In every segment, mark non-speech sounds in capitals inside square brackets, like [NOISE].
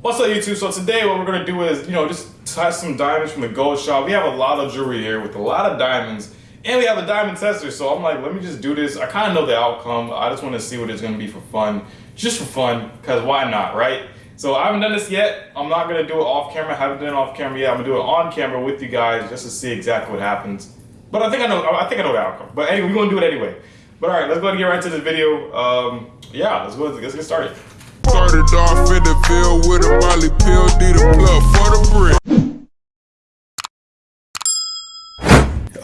What's up YouTube? So today what we're gonna do is, you know, just test some diamonds from the gold shop. We have a lot of jewelry here with a lot of diamonds and we have a diamond tester. So I'm like, let me just do this. I kind of know the outcome. I just want to see what it's gonna be for fun. Just for fun, because why not, right? So I haven't done this yet. I'm not gonna do it off camera. I haven't done it off camera yet. I'm gonna do it on camera with you guys just to see exactly what happens. But I think I know, I think I know the outcome. But anyway, we're gonna do it anyway. But all right, let's go ahead and get right into this video. Um, yeah, let's go, let's get started. Started off in the field with a molly pill, need a blood for the brick.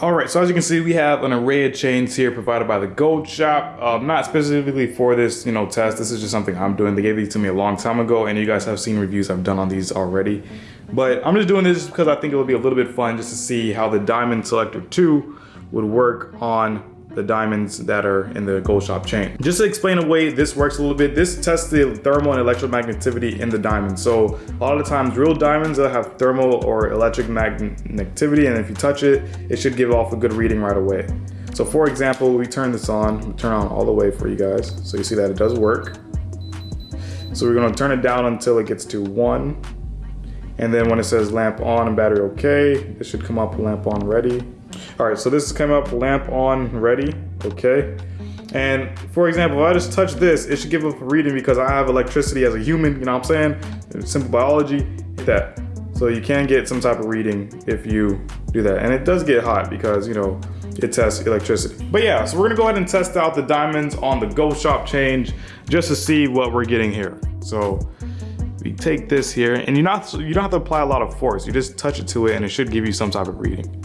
Alright, so as you can see, we have an array of chains here provided by the Gold Shop. Um, not specifically for this, you know, test. This is just something I'm doing. They gave these to me a long time ago, and you guys have seen reviews I've done on these already. But I'm just doing this because I think it will be a little bit fun just to see how the Diamond Selector 2 would work on the diamonds that are in the gold shop chain. Just to explain a way this works a little bit, this tests the thermal and electromagnetivity in the diamond. So a lot of times real diamonds that have thermal or electric magnetivity and if you touch it, it should give off a good reading right away. So for example, we turn this on, turn on all the way for you guys. So you see that it does work. So we're gonna turn it down until it gets to one. And then when it says lamp on and battery okay, it should come up lamp on ready. All right, so this is coming up lamp on ready, okay? And for example, if I just touch this, it should give up a reading because I have electricity as a human, you know what I'm saying? Simple biology, hit that. So you can get some type of reading if you do that. And it does get hot because, you know, it tests electricity. But yeah, so we're gonna go ahead and test out the diamonds on the Gold Shop change just to see what we're getting here. So we take this here and you're not, you don't have to apply a lot of force. You just touch it to it and it should give you some type of reading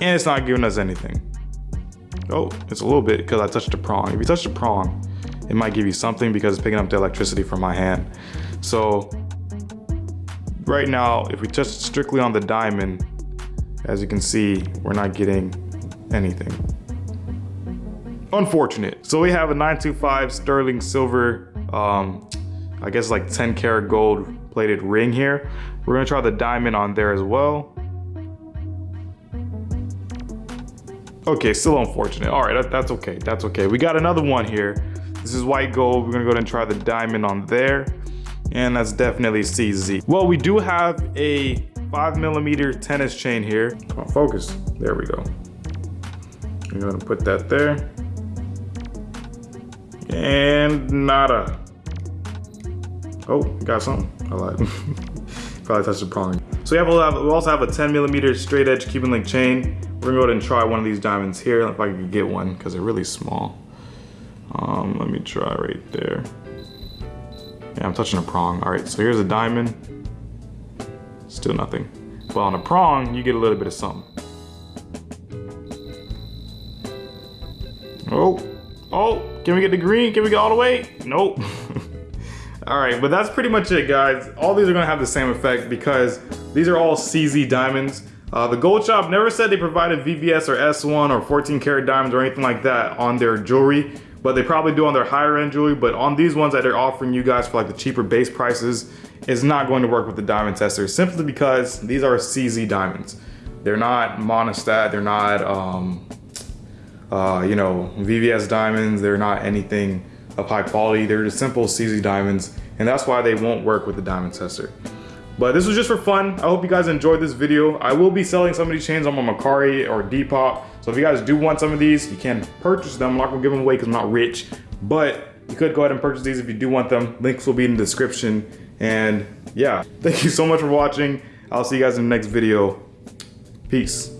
and it's not giving us anything. Oh, it's a little bit because I touched the prong. If you touch the prong, it might give you something because it's picking up the electricity from my hand. So right now, if we touch strictly on the diamond, as you can see, we're not getting anything. Unfortunate. So we have a 925 sterling silver, um, I guess like 10 karat gold plated ring here. We're gonna try the diamond on there as well. Okay, still unfortunate. All right, that, that's okay. That's okay. We got another one here. This is white gold. We're gonna go ahead and try the diamond on there. And that's definitely CZ. Well, we do have a five millimeter tennis chain here. Come on, focus. There we go. I'm gonna put that there. And nada. Oh, got something. I lied. [LAUGHS] Probably touched the prong. So we have we also have a 10 millimeter straight edge Cuban link chain. We're gonna go ahead and try one of these diamonds here, if I can get one, because they're really small. Um, let me try right there. Yeah, I'm touching a prong. All right, so here's a diamond. Still nothing. Well, on a prong, you get a little bit of something. Oh, oh, can we get the green? Can we go all the way? Nope. [LAUGHS] all right, but that's pretty much it, guys. All these are gonna have the same effect because these are all CZ diamonds. Uh, the Gold Shop never said they provided VVS or S1 or 14 karat diamonds or anything like that on their jewelry, but they probably do on their higher end jewelry. But on these ones that they're offering you guys for like the cheaper base prices, it's not going to work with the diamond tester simply because these are CZ diamonds. They're not monostat, they're not, um, uh, you know, VVS diamonds, they're not anything of high quality. They're just simple CZ diamonds, and that's why they won't work with the diamond tester. But this was just for fun. I hope you guys enjoyed this video. I will be selling some of these chains on my Mercari or Depop. So if you guys do want some of these, you can purchase them. I'm not gonna give them away because I'm not rich. But you could go ahead and purchase these if you do want them. Links will be in the description. And yeah, thank you so much for watching. I'll see you guys in the next video. Peace.